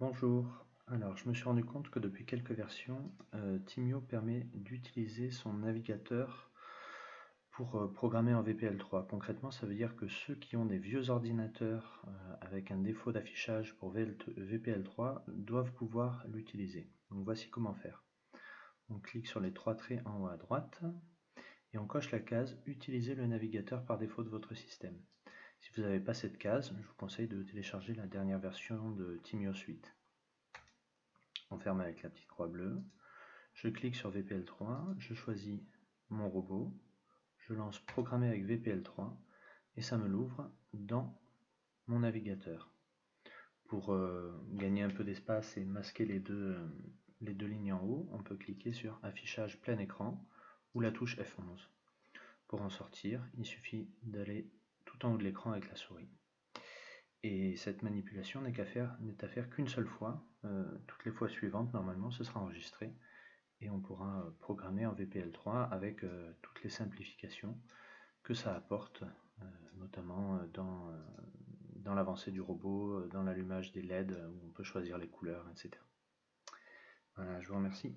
Bonjour, alors je me suis rendu compte que depuis quelques versions, euh, Timio permet d'utiliser son navigateur pour euh, programmer en VPL3. Concrètement, ça veut dire que ceux qui ont des vieux ordinateurs euh, avec un défaut d'affichage pour VPL3 doivent pouvoir l'utiliser. Donc voici comment faire. On clique sur les trois traits en haut à droite et on coche la case « Utiliser le navigateur par défaut de votre système ». Si vous n'avez pas cette case, je vous conseille de télécharger la dernière version de Timio Suite. On ferme avec la petite croix bleue. Je clique sur VPL3, je choisis mon robot, je lance Programmer avec VPL3 et ça me l'ouvre dans mon navigateur. Pour euh, gagner un peu d'espace et masquer les deux, euh, les deux lignes en haut, on peut cliquer sur Affichage plein écran ou la touche F11. Pour en sortir, il suffit d'aller de l'écran avec la souris. Et cette manipulation n'est à faire qu'une seule fois. Euh, toutes les fois suivantes, normalement, ce sera enregistré et on pourra euh, programmer en VPL3 avec euh, toutes les simplifications que ça apporte, notamment dans, dans l'avancée du robot, dans l'allumage des LED où on peut choisir les couleurs, etc. Voilà, je vous remercie.